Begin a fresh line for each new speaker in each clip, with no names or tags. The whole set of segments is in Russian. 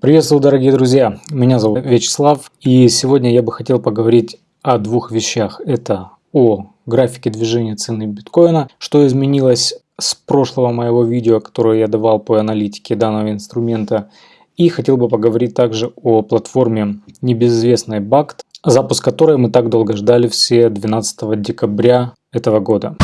Приветствую, дорогие друзья! Меня зовут Вячеслав, и сегодня я бы хотел поговорить о двух вещах. Это о графике движения цены биткоина, что изменилось с прошлого моего видео, которое я давал по аналитике данного инструмента. И хотел бы поговорить также о платформе небезызвестной BACT, запуск которой мы так долго ждали все 12 декабря этого года.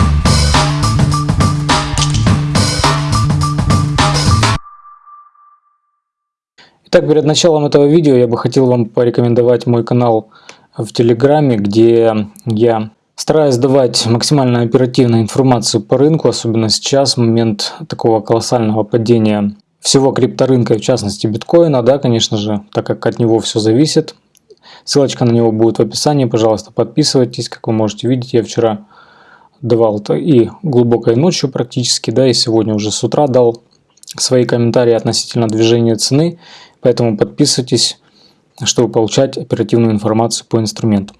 Итак, перед началом этого видео я бы хотел вам порекомендовать мой канал в Телеграме, где я стараюсь давать максимально оперативную информацию по рынку, особенно сейчас, в момент такого колоссального падения всего крипторынка, в частности биткоина, да, конечно же, так как от него все зависит. Ссылочка на него будет в описании, пожалуйста, подписывайтесь. Как вы можете видеть, я вчера давал это и глубокой ночью практически, да, и сегодня уже с утра дал свои комментарии относительно движения цены. Поэтому подписывайтесь, чтобы получать оперативную информацию по инструменту.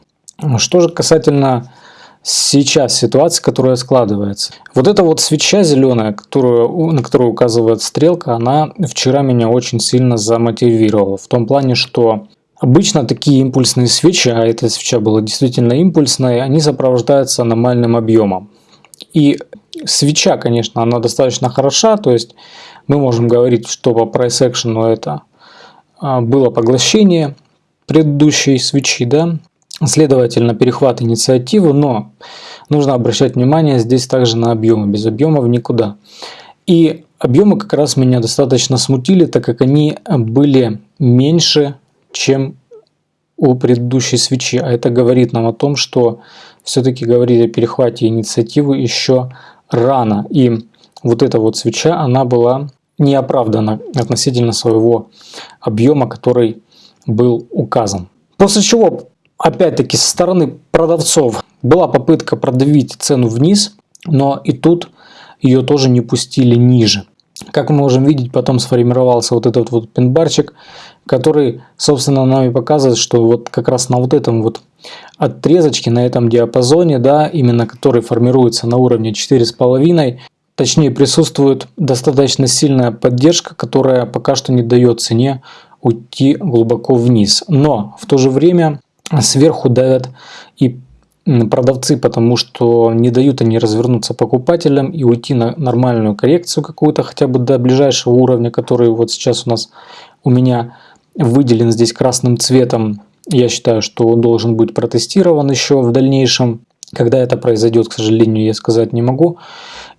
Что же касательно сейчас ситуации, которая складывается. Вот эта вот свеча зеленая, которую, на которую указывает стрелка, она вчера меня очень сильно замотивировала. В том плане, что обычно такие импульсные свечи, а эта свеча была действительно импульсной, они сопровождаются аномальным объемом. И свеча, конечно, она достаточно хороша, то есть мы можем говорить, что по price action это было поглощение предыдущей свечи, да, следовательно, перехват инициативы, но нужно обращать внимание здесь также на объемы, без объемов никуда. И объемы как раз меня достаточно смутили, так как они были меньше, чем у предыдущей свечи. А это говорит нам о том, что все-таки говорить о перехвате инициативы еще рано. И вот эта вот свеча, она была неоправданно относительно своего объема, который был указан. После чего, опять-таки, со стороны продавцов была попытка продавить цену вниз, но и тут ее тоже не пустили ниже. Как мы можем видеть, потом сформировался вот этот вот пинбарчик, который, собственно, нам и показывает, что вот как раз на вот этом вот отрезочке, на этом диапазоне, да, именно который формируется на уровне 4,5, Точнее, присутствует достаточно сильная поддержка, которая пока что не дает цене уйти глубоко вниз. Но в то же время сверху давят и продавцы, потому что не дают они развернуться покупателям и уйти на нормальную коррекцию какую-то, хотя бы до ближайшего уровня, который вот сейчас у нас у меня выделен здесь красным цветом. Я считаю, что он должен быть протестирован еще в дальнейшем. Когда это произойдет, к сожалению, я сказать не могу.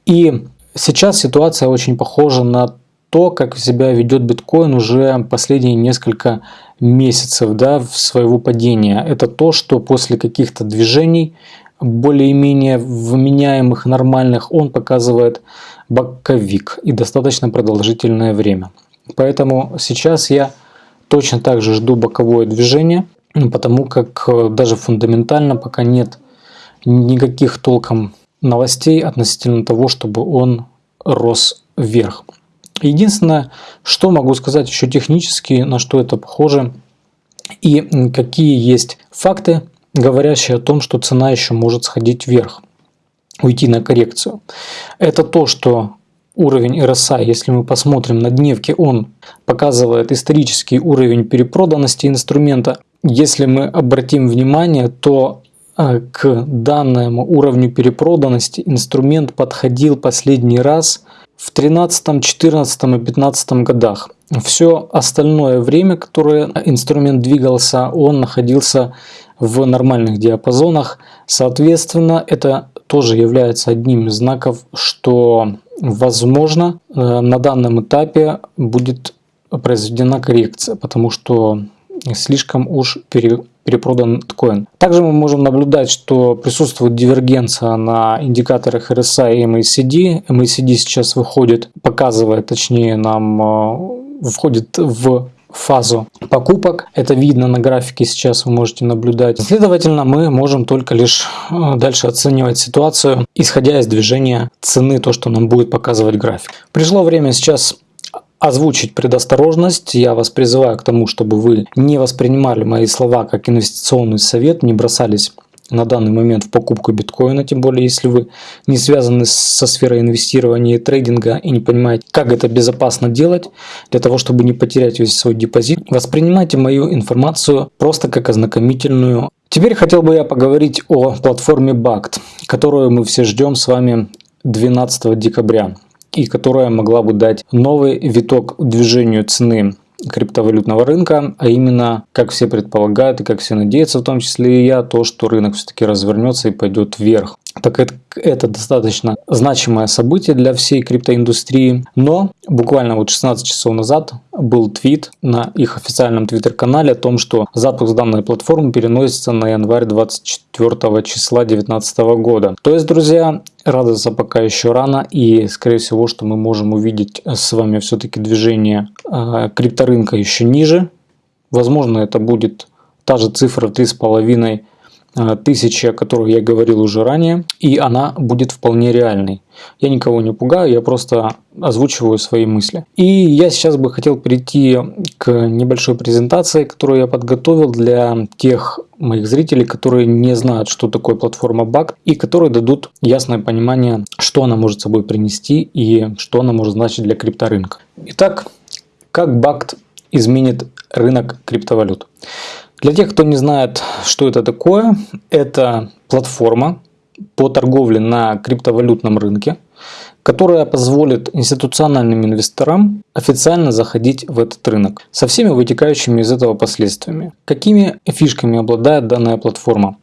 И сейчас ситуация очень похожа на то, как себя ведет биткоин уже последние несколько месяцев да, в своего падения. Это то, что после каких-то движений более-менее вменяемых, нормальных, он показывает боковик и достаточно продолжительное время. Поэтому сейчас я точно так же жду боковое движение, потому как даже фундаментально пока нет никаких толком новостей относительно того, чтобы он рос вверх. Единственное, что могу сказать еще технически, на что это похоже, и какие есть факты, говорящие о том, что цена еще может сходить вверх, уйти на коррекцию. Это то, что уровень RSI, если мы посмотрим на дневке, он показывает исторический уровень перепроданности инструмента. Если мы обратим внимание, то к данному уровню перепроданности инструмент подходил последний раз в 13, 14 и 15 годах. Все остальное время, которое инструмент двигался, он находился в нормальных диапазонах. Соответственно, это тоже является одним из знаков, что возможно э, на данном этапе будет произведена коррекция, потому что слишком уж пере перепродан биткоин. Также мы можем наблюдать, что присутствует дивергенция на индикаторах RSI и MACD. MACD сейчас выходит, показывает, точнее нам э, входит в фазу покупок. Это видно на графике сейчас вы можете наблюдать. Следовательно, мы можем только лишь э, дальше оценивать ситуацию, исходя из движения цены, то, что нам будет показывать график. Пришло время сейчас озвучить предосторожность. Я вас призываю к тому, чтобы вы не воспринимали мои слова как инвестиционный совет, не бросались на данный момент в покупку биткоина, тем более если вы не связаны со сферой инвестирования и трейдинга и не понимаете, как это безопасно делать, для того, чтобы не потерять весь свой депозит, воспринимайте мою информацию просто как ознакомительную. Теперь хотел бы я поговорить о платформе BACT, которую мы все ждем с вами 12 декабря и которая могла бы дать новый виток движению цены криптовалютного рынка, а именно, как все предполагают и как все надеются, в том числе и я, то, что рынок все-таки развернется и пойдет вверх. Так это, это достаточно значимое событие для всей криптоиндустрии. Но буквально вот 16 часов назад был твит на их официальном твиттер-канале о том, что запуск данной платформы переносится на январь 24 числа 2019 года. То есть, друзья, радоваться пока еще рано и скорее всего, что мы можем увидеть с вами все-таки движение э, крипторынка еще ниже. Возможно, это будет та же цифра 3,5 Э, тысячи, о которых я говорил уже ранее, и она будет вполне реальной. Я никого не пугаю, я просто озвучиваю свои мысли. И я сейчас бы хотел перейти к небольшой презентации, которую я подготовил для тех моих зрителей, которые не знают, что такое платформа BACT, и которые дадут ясное понимание, что она может собой принести и что она может значить для крипторынка. Итак, как BACT изменит рынок криптовалют? Для тех, кто не знает, что это такое, это платформа по торговле на криптовалютном рынке, которая позволит институциональным инвесторам официально заходить в этот рынок со всеми вытекающими из этого последствиями. Какими фишками обладает данная платформа?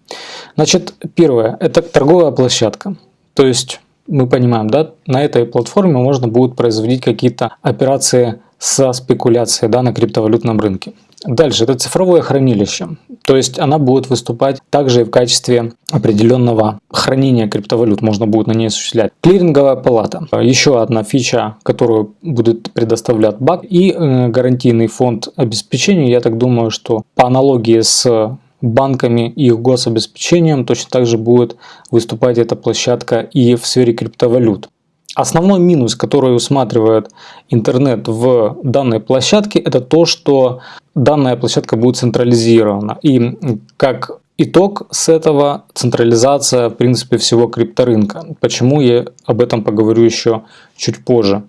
Значит, первое – это торговая площадка. То есть мы понимаем, да, на этой платформе можно будет производить какие-то операции со спекуляцией да, на криптовалютном рынке. Дальше, это цифровое хранилище. То есть она будет выступать также и в качестве определенного хранения криптовалют, можно будет на ней осуществлять. Клиринговая палата. Еще одна фича, которую будет предоставлять БАК. И э, гарантийный фонд обеспечения. Я так думаю, что по аналогии с банками и их гособеспечением точно так же будет выступать эта площадка и в сфере криптовалют. Основной минус, который усматривает интернет в данной площадке, это то, что данная площадка будет централизирована. И как итог с этого централизация, в принципе, всего крипторынка. Почему я об этом поговорю еще чуть позже.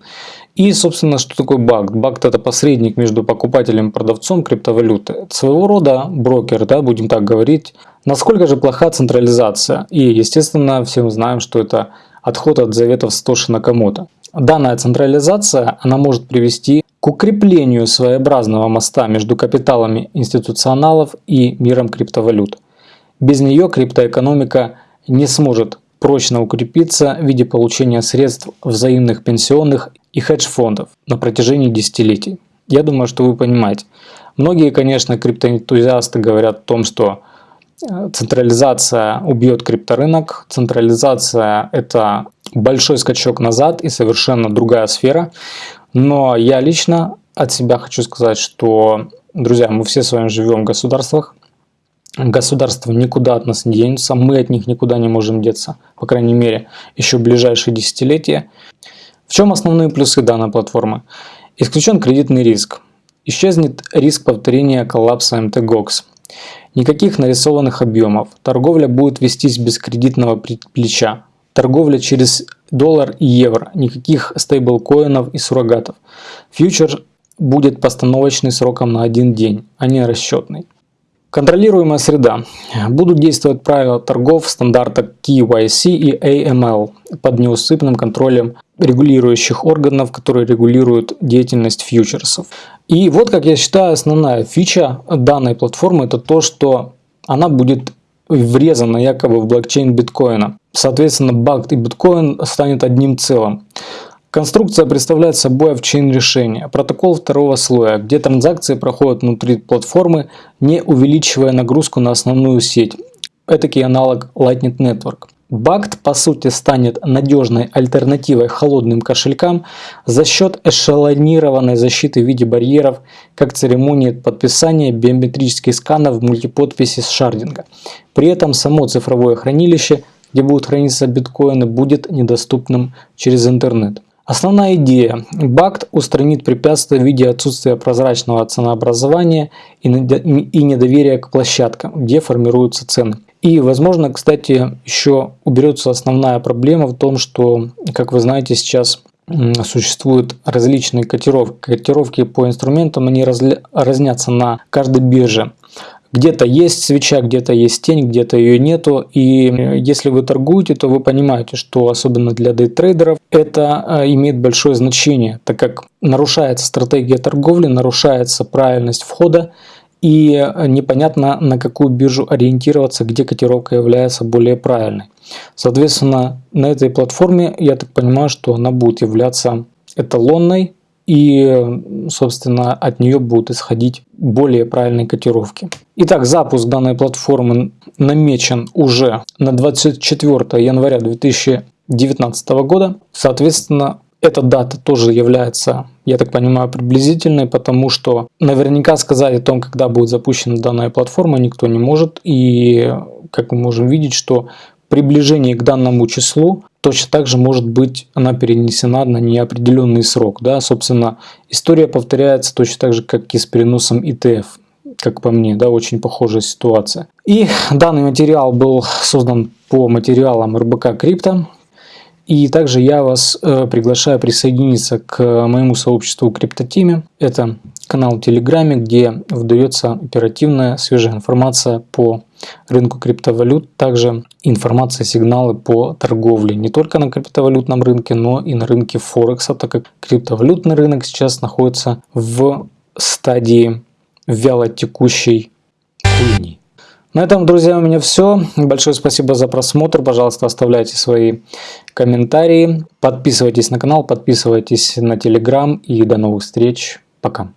И, собственно, что такое BACT? BACT – это посредник между покупателем и продавцом криптовалюты. Это своего рода брокер, да, будем так говорить. Насколько же плоха централизация? И, естественно, все мы знаем, что это отход от заветов Стоши Накамото. Данная централизация она может привести к укреплению своеобразного моста между капиталами институционалов и миром криптовалют. Без нее криптоэкономика не сможет прочно укрепиться в виде получения средств взаимных пенсионных и хедж-фондов на протяжении десятилетий. Я думаю, что вы понимаете. Многие, конечно, криптоэнтузиасты говорят о том, что централизация убьет крипторынок. Централизация – это большой скачок назад и совершенно другая сфера. Но я лично от себя хочу сказать, что, друзья, мы все с вами живем в государствах. Государства никуда от нас не денутся, мы от них никуда не можем деться, по крайней мере, еще в ближайшие десятилетия. В чем основные плюсы данной платформы? Исключен кредитный риск. Исчезнет риск повторения коллапса МТГОКС. Никаких нарисованных объемов. Торговля будет вестись без кредитного плеча. Торговля через доллар и евро. Никаких стейблкоинов и суррогатов. Фьючер будет постановочный сроком на один день, а не расчетный. Контролируемая среда. Будут действовать правила торгов стандарта KYC и AML под неусыпным контролем регулирующих органов, которые регулируют деятельность фьючерсов. И вот, как я считаю, основная фича данной платформы это то, что она будет врезана якобы в блокчейн биткоина. Соответственно, BACT и биткоин станет одним целым. Конструкция представляет собой овчейн решение, протокол второго слоя, где транзакции проходят внутри платформы, не увеличивая нагрузку на основную сеть. Этакий аналог Lightning Network. BACT по сути станет надежной альтернативой холодным кошелькам за счет эшелонированной защиты в виде барьеров, как церемонии подписания биометрических сканов мультиподписи с шардинга. При этом само цифровое хранилище, где будут храниться биткоины, будет недоступным через интернет. Основная идея. БАКТ устранит препятствия в виде отсутствия прозрачного ценообразования и недоверия к площадкам, где формируются цены. И, возможно, кстати, еще уберется основная проблема в том, что, как вы знаете, сейчас существуют различные котировки. Котировки по инструментам, они разля... разнятся на каждой бирже. Где-то есть свеча, где-то есть тень, где-то ее нету. И если вы торгуете, то вы понимаете, что особенно для дейтрейдеров это а, имеет большое значение, так как нарушается стратегия торговли, нарушается правильность входа, и непонятно на какую биржу ориентироваться, где котировка является более правильной. Соответственно, на этой платформе, я так понимаю, что она будет являться эталонной, и, собственно, от нее будут исходить более правильные котировки. Итак, запуск данной платформы намечен уже на 24 января 2019 года. Соответственно, эта дата тоже является, я так понимаю, приблизительной, потому что наверняка сказать о том, когда будет запущена данная платформа, никто не может. И, как мы можем видеть, что приближение к данному числу точно так же может быть она перенесена на неопределенный срок. Да? Собственно, история повторяется точно так же, как и с переносом ETF как по мне, да, очень похожая ситуация. И данный материал был создан по материалам РБК Крипто. И также я вас э, приглашаю присоединиться к моему сообществу Криптотиме. Это канал в Телеграме, где выдается оперативная свежая информация по рынку криптовалют, также информация, сигналы по торговле не только на криптовалютном рынке, но и на рынке Форекса, так как криптовалютный рынок сейчас находится в стадии вяло текущей хуйни. На этом, друзья, у меня все. Большое спасибо за просмотр. Пожалуйста, оставляйте свои комментарии. Подписывайтесь на канал, подписывайтесь на телеграм. И до новых встреч. Пока.